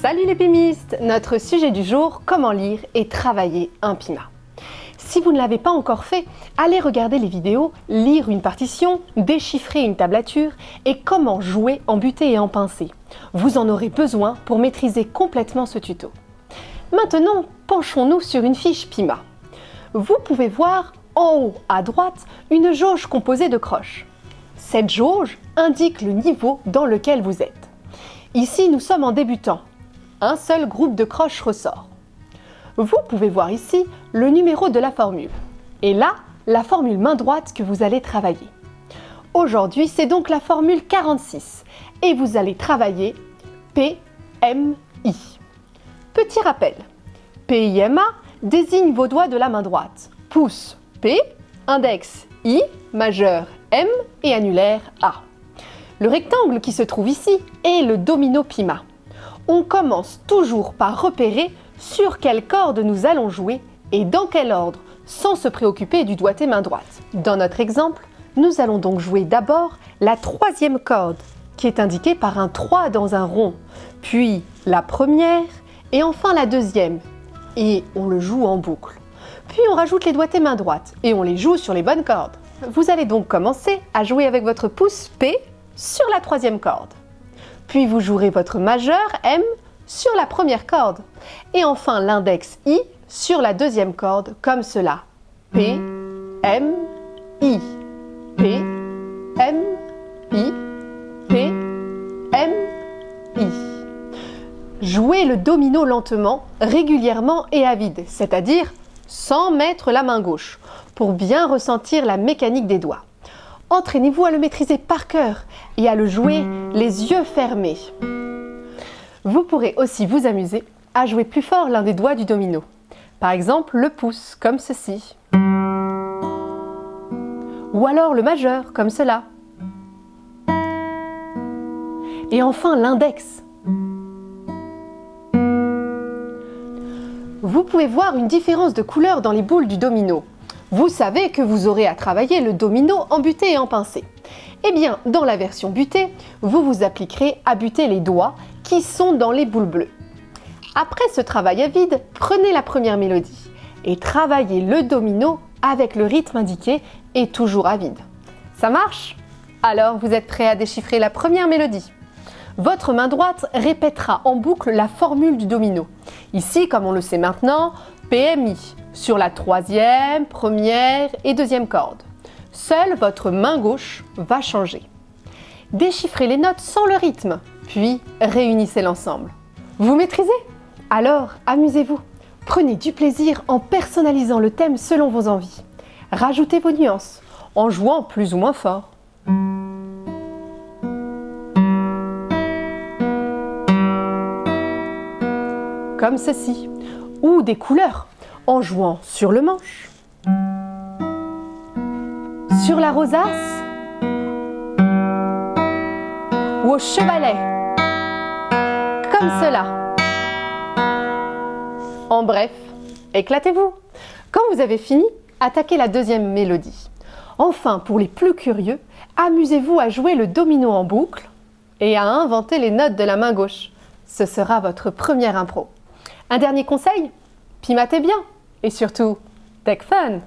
Salut les pimistes Notre sujet du jour, comment lire et travailler un pima. Si vous ne l'avez pas encore fait, allez regarder les vidéos, lire une partition, déchiffrer une tablature et comment jouer en butée et en pincée. Vous en aurez besoin pour maîtriser complètement ce tuto. Maintenant, penchons-nous sur une fiche Pima. Vous pouvez voir en haut à droite une jauge composée de croches. Cette jauge indique le niveau dans lequel vous êtes. Ici, nous sommes en débutant. Un seul groupe de croches ressort. Vous pouvez voir ici le numéro de la formule. Et là, la formule main droite que vous allez travailler. Aujourd'hui, c'est donc la formule 46 et vous allez travailler PMI. Petit rappel, PIMA désigne vos doigts de la main droite. Pouce P, index I, majeur M et annulaire A. Le rectangle qui se trouve ici est le domino Pima. On commence toujours par repérer sur quelle corde nous allons jouer et dans quel ordre, sans se préoccuper du doigté main droite. Dans notre exemple, nous allons donc jouer d'abord la troisième corde, qui est indiquée par un 3 dans un rond, puis la première, et enfin la deuxième. Et on le joue en boucle. Puis on rajoute les doigtés main droite et on les joue sur les bonnes cordes. Vous allez donc commencer à jouer avec votre pouce P sur la troisième corde. Puis vous jouerez votre majeur M sur la première corde. Et enfin l'index I sur la deuxième corde comme cela. P, M, I. P, M, I. P, M, I. Jouez le domino lentement, régulièrement et à vide, c'est-à-dire sans mettre la main gauche, pour bien ressentir la mécanique des doigts. Entraînez-vous à le maîtriser par cœur et à le jouer les yeux fermés. Vous pourrez aussi vous amuser à jouer plus fort l'un des doigts du domino. Par exemple, le pouce, comme ceci. Ou alors le majeur, comme cela. Et enfin l'index, Vous pouvez voir une différence de couleur dans les boules du domino. Vous savez que vous aurez à travailler le domino en butée et en pincée. Eh bien, dans la version butée, vous vous appliquerez à buter les doigts qui sont dans les boules bleues. Après ce travail à vide, prenez la première mélodie et travaillez le domino avec le rythme indiqué et toujours à vide. Ça marche? Alors vous êtes prêt à déchiffrer la première mélodie? Votre main droite répétera en boucle la formule du domino. Ici, comme on le sait maintenant, PMI sur la troisième, première et deuxième corde. Seule votre main gauche va changer. Déchiffrez les notes sans le rythme, puis réunissez l'ensemble. Vous maîtrisez? Alors, amusez-vous. Prenez du plaisir en personnalisant le thème selon vos envies. Rajoutez vos nuances en jouant plus ou moins fort. comme ceci, ou des couleurs en jouant sur le manche, sur la rosace ou au chevalet, comme cela. En bref, éclatez-vous. Quand vous avez fini, attaquez la deuxième mélodie. Enfin, pour les plus curieux, amusez-vous à jouer le domino en boucle et à inventer les notes de la main gauche. Ce sera votre première impro. Un dernier conseil Pimatez bien. Et surtout, tech fun